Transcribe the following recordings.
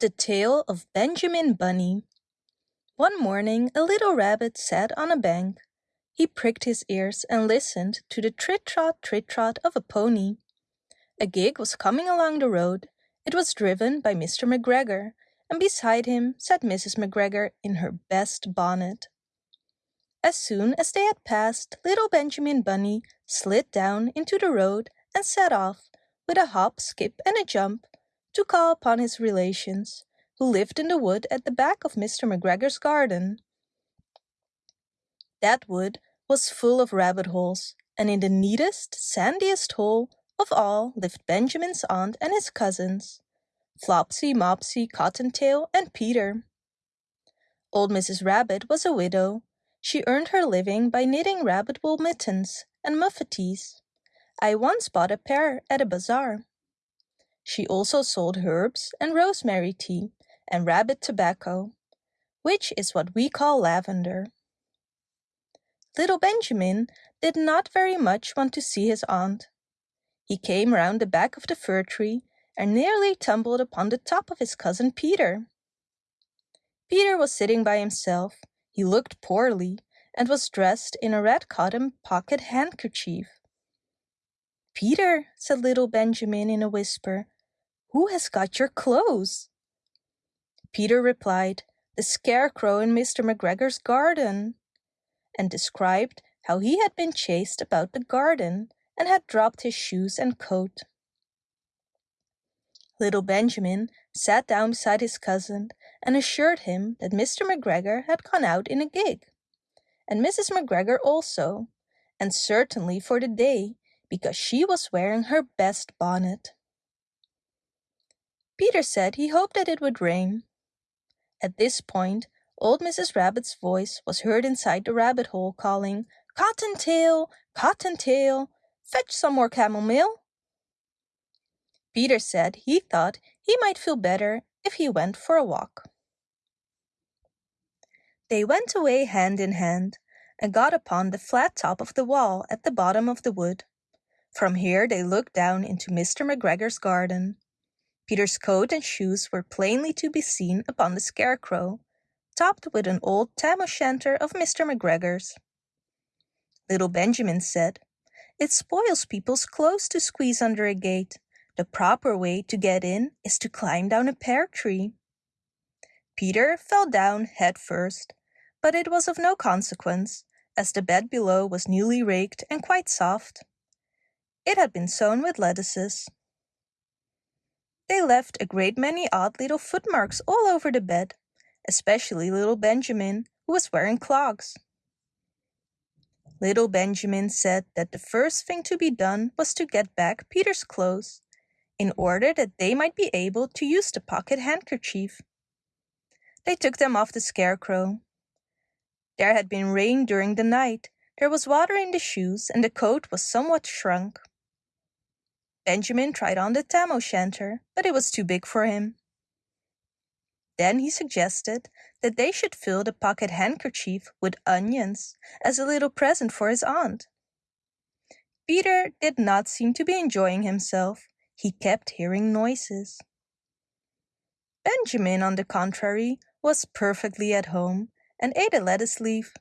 The Tale of Benjamin Bunny One morning a little rabbit sat on a bank. He pricked his ears and listened to the trit-trot, trit-trot of a pony. A gig was coming along the road. It was driven by Mr. McGregor, and beside him sat Mrs. McGregor in her best bonnet. As soon as they had passed, little Benjamin Bunny slid down into the road and set off, with a hop, skip, and a jump, to call upon his relations, who lived in the wood at the back of Mr. McGregor's garden. That wood was full of rabbit holes, and in the neatest, sandiest hole of all lived Benjamin's aunt and his cousins, Flopsy, Mopsy, Cottontail, and Peter. Old Mrs. Rabbit was a widow. She earned her living by knitting rabbit wool mittens and muffetees. I once bought a pair at a bazaar. She also sold herbs and rosemary tea and rabbit tobacco, which is what we call lavender. Little Benjamin did not very much want to see his aunt. He came round the back of the fir tree and nearly tumbled upon the top of his cousin Peter. Peter was sitting by himself. He looked poorly and was dressed in a red cotton pocket handkerchief. Peter, said little Benjamin in a whisper, who has got your clothes? Peter replied, the scarecrow in Mr. McGregor's garden, and described how he had been chased about the garden and had dropped his shoes and coat. Little Benjamin sat down beside his cousin and assured him that Mr. McGregor had gone out in a gig, and Mrs. McGregor also, and certainly for the day, because she was wearing her best bonnet. Peter said he hoped that it would rain. At this point, old Mrs. Rabbit's voice was heard inside the rabbit hole calling, Cottontail, Cottontail, fetch some more camomile. Peter said he thought he might feel better if he went for a walk. They went away hand in hand and got upon the flat top of the wall at the bottom of the wood. From here they looked down into Mr. McGregor's garden. Peter's coat and shoes were plainly to be seen upon the scarecrow, topped with an old tam o'shanter of Mr. McGregor's. Little Benjamin said, It spoils people's clothes to squeeze under a gate. The proper way to get in is to climb down a pear tree. Peter fell down head first, but it was of no consequence, as the bed below was newly raked and quite soft. It had been sown with lettuces. They left a great many odd little footmarks all over the bed, especially little Benjamin, who was wearing clogs. Little Benjamin said that the first thing to be done was to get back Peter's clothes, in order that they might be able to use the pocket handkerchief. They took them off the scarecrow. There had been rain during the night, there was water in the shoes, and the coat was somewhat shrunk. Benjamin tried on the tam o'shanter, but it was too big for him. Then he suggested that they should fill the pocket handkerchief with onions as a little present for his aunt. Peter did not seem to be enjoying himself. He kept hearing noises. Benjamin, on the contrary, was perfectly at home and ate a lettuce leaf.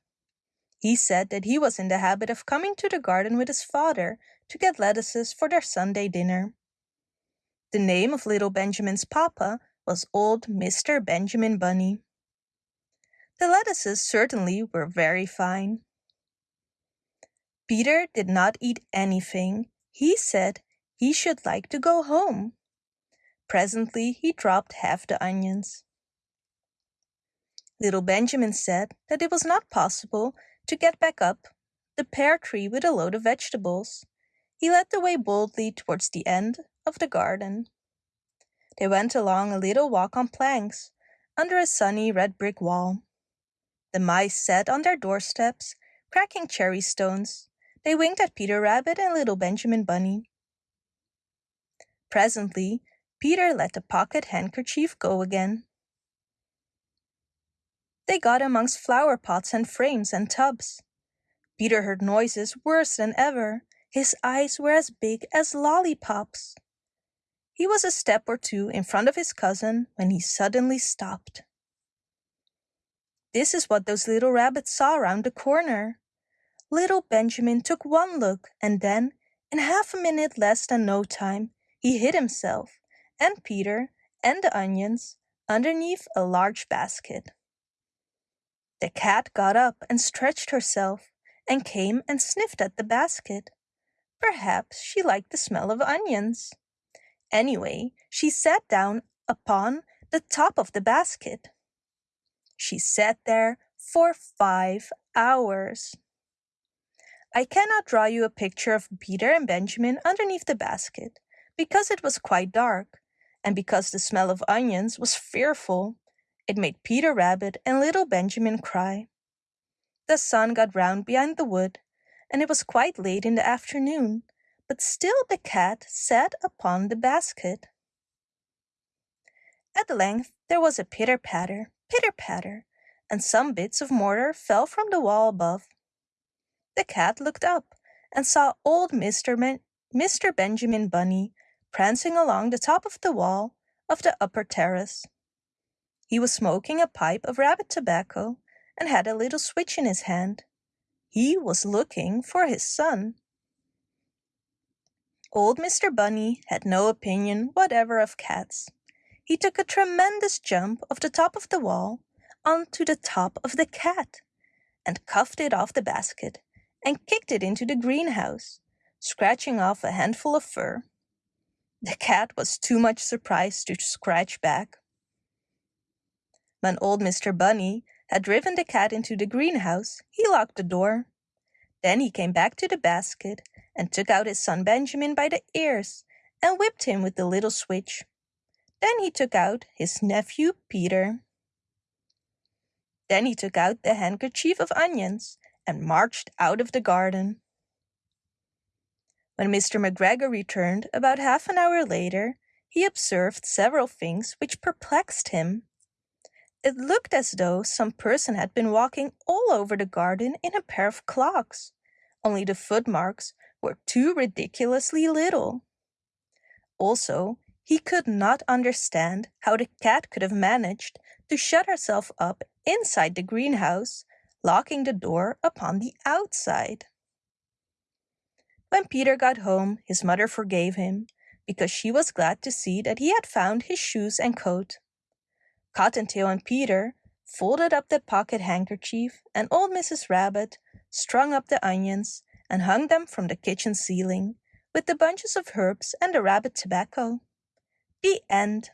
He said that he was in the habit of coming to the garden with his father to get lettuces for their Sunday dinner. The name of little Benjamin's papa was old Mr. Benjamin Bunny. The lettuces certainly were very fine. Peter did not eat anything. He said he should like to go home. Presently he dropped half the onions. Little Benjamin said that it was not possible to get back up the pear tree with a load of vegetables. He led the way boldly towards the end of the garden. They went along a little walk on planks, under a sunny red brick wall. The mice sat on their doorsteps, cracking cherry stones. They winked at Peter Rabbit and little Benjamin Bunny. Presently, Peter let the pocket handkerchief go again. They got amongst flower pots and frames and tubs. Peter heard noises worse than ever. His eyes were as big as lollipops. He was a step or two in front of his cousin when he suddenly stopped. This is what those little rabbits saw around the corner. Little Benjamin took one look and then, in half a minute less than no time, he hid himself and Peter and the onions underneath a large basket. The cat got up and stretched herself and came and sniffed at the basket. Perhaps she liked the smell of onions. Anyway, she sat down upon the top of the basket. She sat there for five hours. I cannot draw you a picture of Peter and Benjamin underneath the basket, because it was quite dark, and because the smell of onions was fearful. It made Peter Rabbit and little Benjamin cry. The sun got round behind the wood, and it was quite late in the afternoon, but still the cat sat upon the basket. At length there was a pitter-patter, pitter-patter, and some bits of mortar fell from the wall above. The cat looked up and saw old Mr. Ben Mr. Benjamin Bunny prancing along the top of the wall of the upper terrace. He was smoking a pipe of rabbit tobacco and had a little switch in his hand. He was looking for his son. Old Mr. Bunny had no opinion whatever of cats. He took a tremendous jump off the top of the wall onto the top of the cat and cuffed it off the basket and kicked it into the greenhouse, scratching off a handful of fur. The cat was too much surprised to scratch back. When old Mr. Bunny had driven the cat into the greenhouse, he locked the door. Then he came back to the basket and took out his son Benjamin by the ears and whipped him with the little switch. Then he took out his nephew Peter. Then he took out the handkerchief of onions and marched out of the garden. When Mr. McGregor returned about half an hour later, he observed several things which perplexed him. It looked as though some person had been walking all over the garden in a pair of clogs, only the footmarks were too ridiculously little. Also, he could not understand how the cat could have managed to shut herself up inside the greenhouse, locking the door upon the outside. When Peter got home, his mother forgave him, because she was glad to see that he had found his shoes and coat. Cottontail and Peter folded up the pocket handkerchief, and old Mrs. Rabbit strung up the onions and hung them from the kitchen ceiling with the bunches of herbs and the rabbit tobacco. The end.